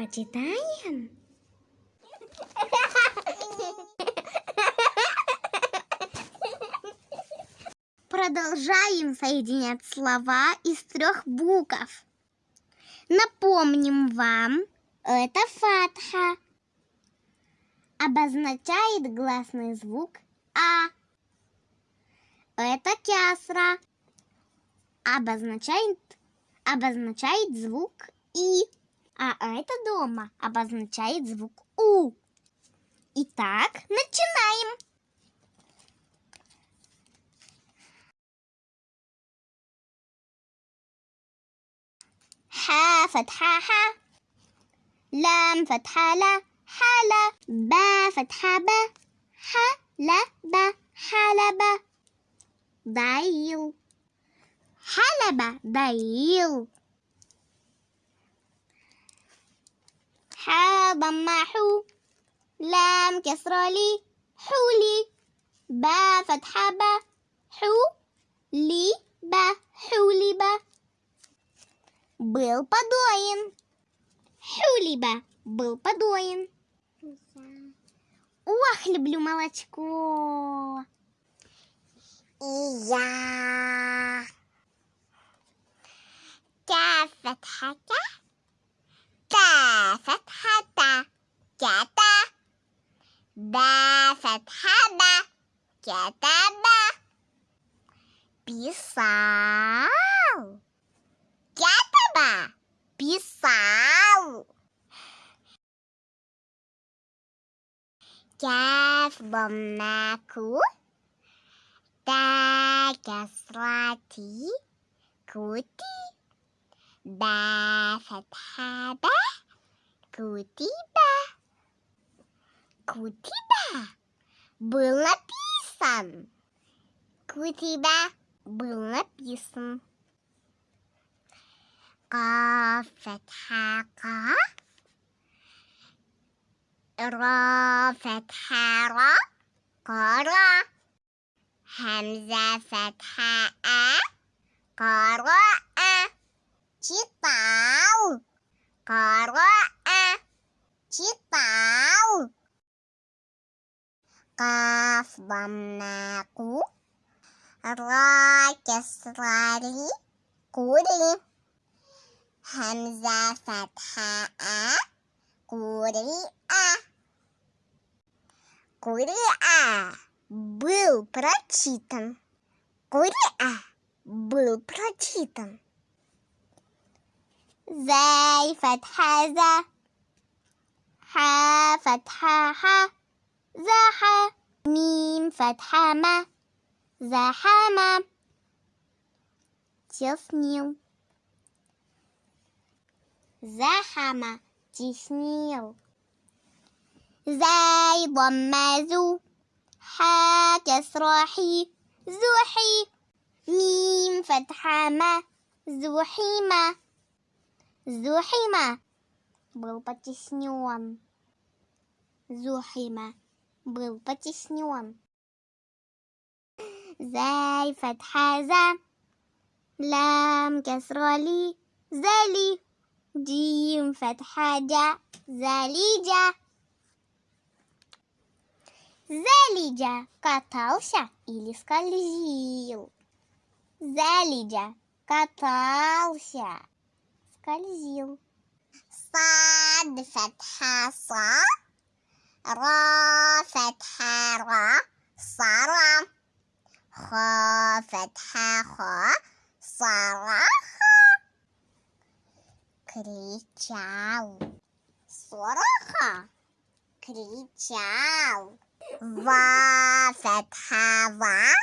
Почитаем? Продолжаем соединять слова из трех букв. Напомним вам, это фатха. Обозначает гласный звук А. Это кясра. Обозначает, обозначает звук И А это дома обозначает звук У. Итак, начинаем. ح فتحة ح لام فتحة لا حلا با فتحة ب ح لا ب حلب ضيل ح ضم حو لام كسرة لي حولي با فتحة ب حو لي ب حولي ب был подоин. Хюлиба был подоин. Ох, люблю молочко. И я. Та фатхата. Та Kathaba, Kathaba. Pisau. Kathaba, pisau. Kaf bombaku. Ta kasrati. Kuti. Ba fathaba. Kutiba. Kutiba. был написан? У тебя был написан. Ка фетха ка. Ра фетха ра. Кара. Хамза фетха а. Кара а. Читал. Кара а. Читал. каф бамнаку ра срали кури хамза фатха а кури а кури а был прочитан. Кури а был прочитан. Зай фатхаза. Ха фатха ха. ح زح ميم فتحة ما زحم теснил زحم теснил زي ضم ذو ح كسر حي زحي ميم فتحة ما زحيمة زحيمة был потеснен. Зухима был потеснен. Зай фатхаза, лам кесроли, зали, дим фатхаджа, залиджа. Залиджа катался или скользил. Залиджа катался, скользил. Сад фатхаса. را فتحة را صرا خا فتحة خا صرخ кричал صرخ кричал ва فتحة ва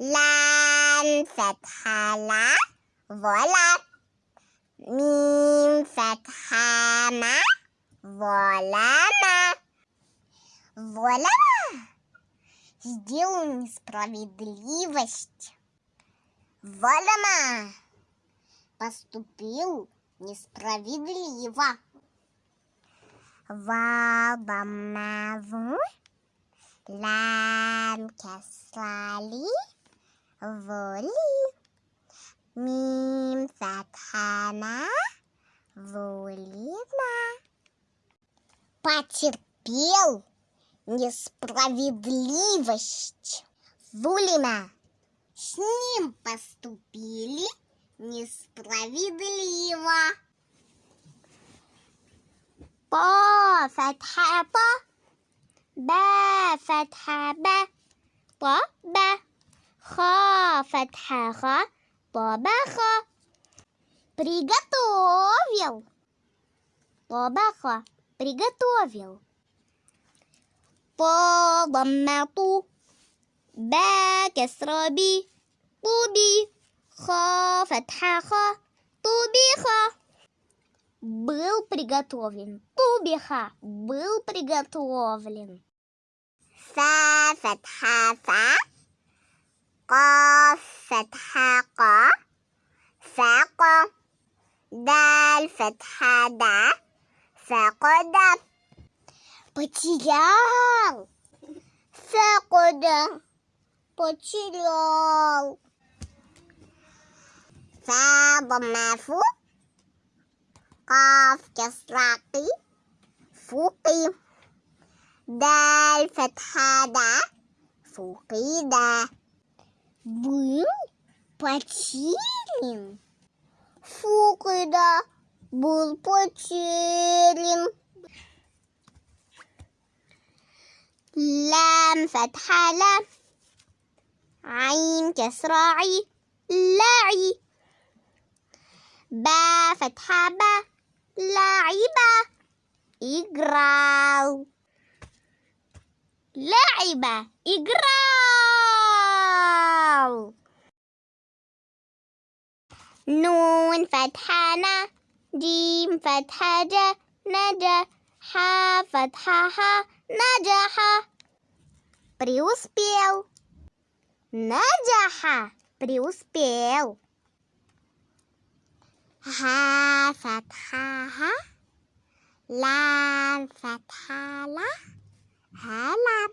لام فتحة لا ولا ميم فتحة ما ظلام Вуаля! сделал несправедливость. Валяма! Поступил несправедливо. Вабамаву ламки слали воли. Мим фатхана волина Потерпел несправедливость. Зулима. С ним поступили несправедливо. По фатха по, ба фатха ба, по ба, ха фатха ха, по ба ха. Приготовил. По. Приготовил. طا ضمة طو با كسرة بي طوبي خا فتحة خا طوبيخة был приготовлен. Тубиха был приготовлен. Са фатха фа, ка фатха ка, фака, даль фатха да, фака да. потерял. все куда Потерял. Фабомафу. в слаки. Фуки. Даль фатхада. Фуки да. Был потерян. Фукида был потерян. لام فتحة لام. عين كسرة عي لاعي. با فتحة با لاعبة إجراو لاعبة إجراو نون فتحة نا جيم فتحة جا نجا ха, фатхаха, наджаха. Преуспел. Наджаха преуспел. Ха, фатхаха, лам, фатхала, халам.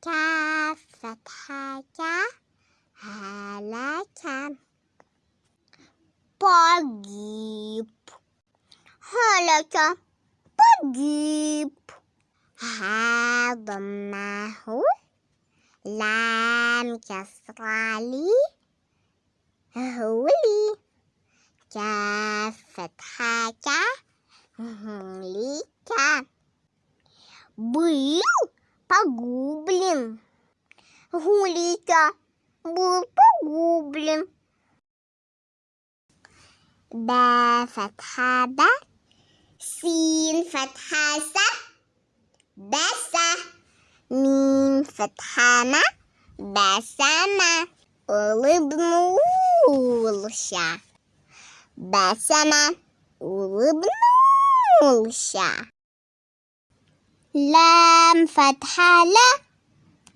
Каф, фатхака, халакам. Погиб. Халакам. погиб. هضمه لام كسرالي هولي كاف فتحة كا ليك был погублен. Гулика был погублен. با فتحة با سين فتحة سا بسا ميم فتحة ما بسمة улыбнулся. Басама улыбнулся. لام فتحة لا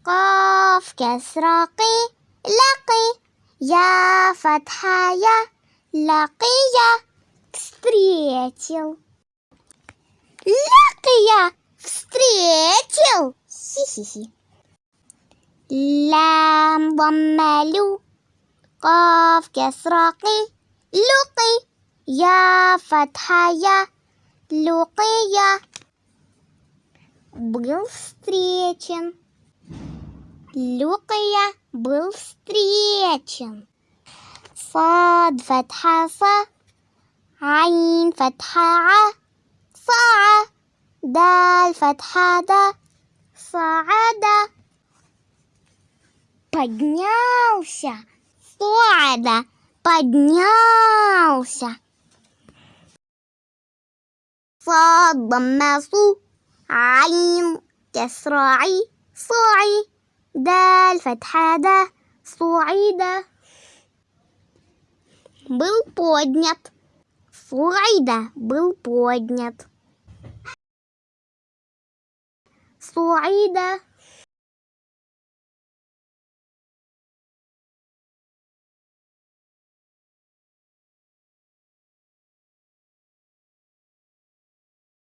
قاف كسرة قي لقي يا فتحة يا لقي встретил لقي встретил хи-хи-хи لام ضمة لو قاف كسرة قي لقي يا فتحة يا لقي был встречен. Люкая был встречен. صاد فتحة صا عين فتحة ع صاع دال فتحة да صعد поднялся صعد поднялся صاد ضمة صو عين كسراعي صاعي دال فتحة دا صعيدة был поднят صعيدة был поднят صعيد